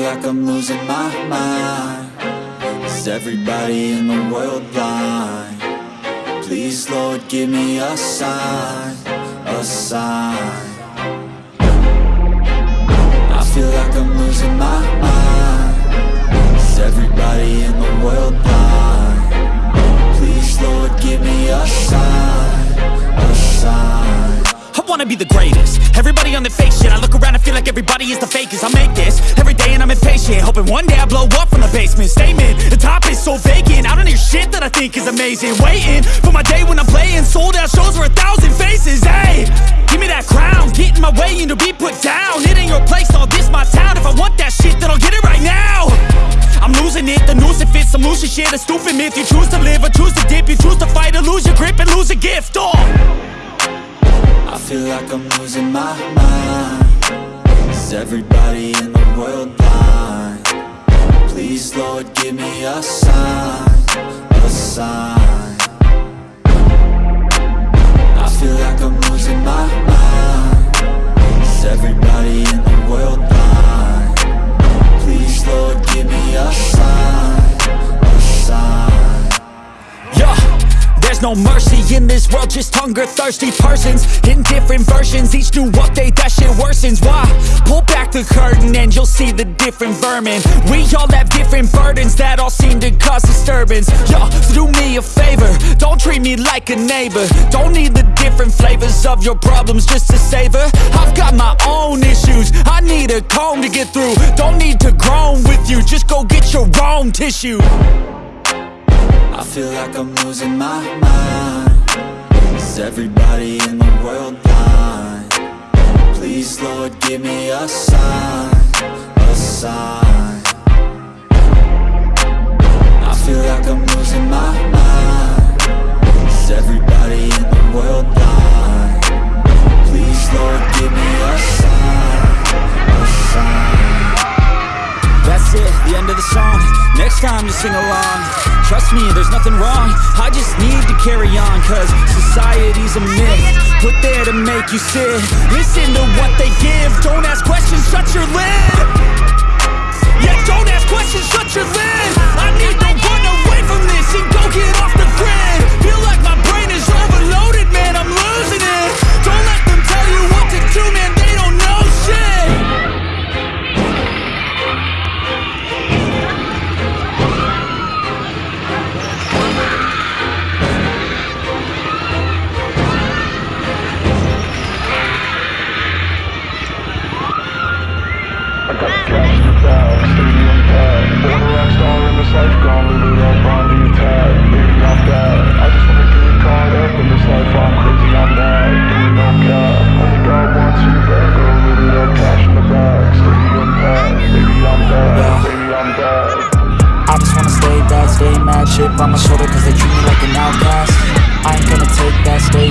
like I'm losing my mind Is everybody in the world blind? Please, Lord, give me a sign A sign I feel like I'm losing my mind Is everybody in the world blind? Please, Lord, give me a sign I wanna be the greatest. Everybody on the fake shit I look around and feel like everybody is the fakest. I make this every day and I'm impatient Hoping one day I blow up from the basement. Statement, the top is so vacant I don't hear shit that I think is amazing. Waiting for my day when I'm playing Sold out shows for a thousand faces Hey, give me that crown Get in my way and to be put down. It ain't your place, all this my town. If I want that shit then I'll get it right now. I'm losing it, the noose it fits I'm losing shit, a stupid myth. You choose to live or choose to dip You choose to fight or lose your grip and lose a gift Oh feel like I'm losing my mind Is everybody in the world blind? Please, Lord, give me a sign A sign world, just hunger-thirsty persons. In different versions, each new update, that shit worsens. Why? Pull back the curtain and you'll see the different vermin. We all have different burdens that all seem to cause disturbance. Yo, so do me a favor, don't treat me like a neighbor. Don't need the different flavors of your problems just to savor. I've got my own issues, I need a comb to get through. Don't need to groan with you, just go get your own tissue. I feel like I'm losing my mind everybody in the world blind? Please, Lord, give me a sign A sign. I feel like I'm losing my mind. Is everybody in the world blind? Please, Lord, give me a sign A sign. That's it, the end of the song. Next time you sing along Trust me, there's nothing wrong. I just need to carry on Cause society's a myth. Put there to make you sit. Listen to what they give. Don't ask questions, shut your lid. Yeah, don't ask questions, shut your lid. I need to run away from this And go get off the grid. Feel like my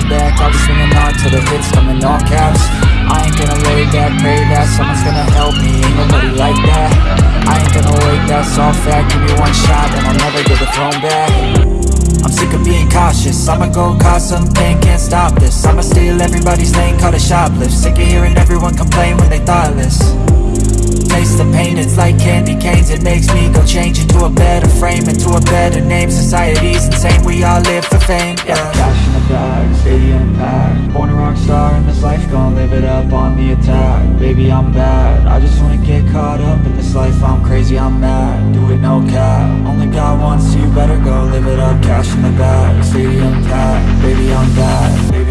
back I'll be swinging on till the hits come in all caps I ain't gonna lay back, pray that Someone's gonna help me, ain't nobody like that. I ain't gonna wait, that's all fact. Give me one shot and I'll never get the throne back. I'm sick of being cautious. I'ma go cause something, can't stop this. I'ma steal everybody's lane, call it shoplift. Sick of hearing everyone complain when they thoughtless Taste the pain, it's like candy canes. It makes me go change into a better frame Into a better name, society's insane. We all live for fame, yeah. Cash in the bag, stadium packed Born a rock star in this life, Gonna live it up on the attack. Baby, I'm bad, I just wanna get caught up in this life. I'm crazy, I'm mad, do it no cap. Only God wants you, better go live it up. Cash in the bag, stadium packed Baby, I'm bad, baby,